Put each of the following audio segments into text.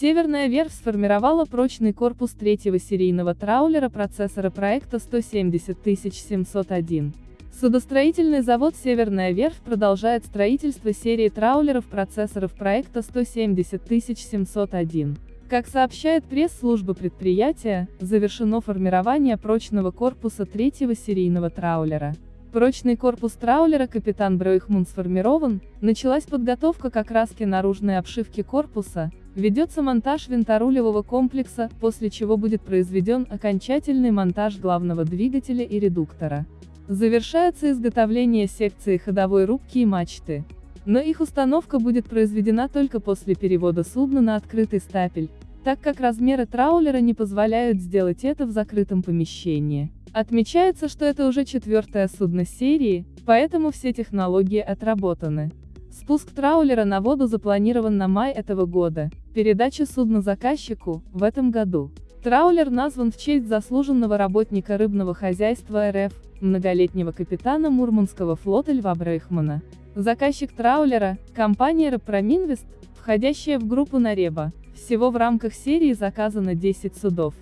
Северная верфь сформировала прочный корпус третьего серийного траулера процессора проекта 170701. Судостроительный завод «Северная верфь» продолжает строительство серии траулеров процессоров проекта 170701. Как сообщает пресс-служба предприятия, завершено формирование прочного корпуса третьего серийного траулера. Прочный корпус траулера «Капитан Бройхмун» сформирован, началась подготовка к окраске наружной обшивки корпуса, ведется монтаж винторулевого комплекса, после чего будет произведен окончательный монтаж главного двигателя и редуктора. Завершается изготовление секции ходовой рубки и мачты. Но их установка будет произведена только после перевода судна на открытый стапель, так как размеры траулера не позволяют сделать это в закрытом помещении. Отмечается, что это уже четвертое судно серии, поэтому все технологии отработаны. Спуск траулера на воду запланирован на май этого года, передача судна заказчику – в этом году. Траулер назван в честь заслуженного работника рыбного хозяйства РФ, многолетнего капитана Мурманского флота Льва Брейхмана. Заказчик траулера – компания Рапроминвест, входящая в группу Нареба. Всего в рамках серии заказано 10 судов.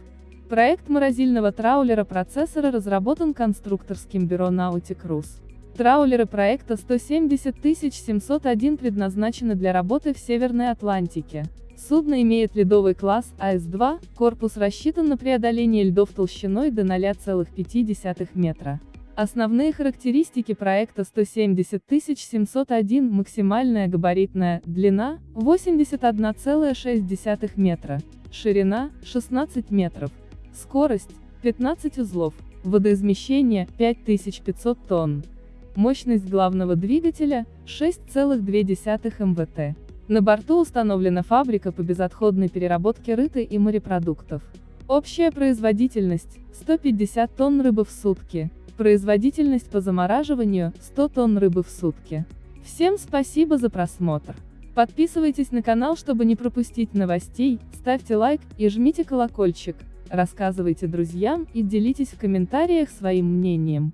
Проект морозильного траулера-процессора разработан конструкторским бюро Cruise. Траулеры проекта 170701 предназначены для работы в Северной Атлантике. Судно имеет ледовый класс АС-2, корпус рассчитан на преодоление льдов толщиной до 0,5 метра. Основные характеристики проекта 170701 максимальная габаритная длина 81,6 метра, ширина 16 метров, скорость 15 узлов, водоизмещение 5500 тонн, мощность главного двигателя 6,2 МВТ. На борту установлена фабрика по безотходной переработке рыты и морепродуктов. Общая производительность – 150 тонн рыбы в сутки. Производительность по замораживанию – 100 тонн рыбы в сутки. Всем спасибо за просмотр. Подписывайтесь на канал, чтобы не пропустить новостей, ставьте лайк и жмите колокольчик, рассказывайте друзьям и делитесь в комментариях своим мнением.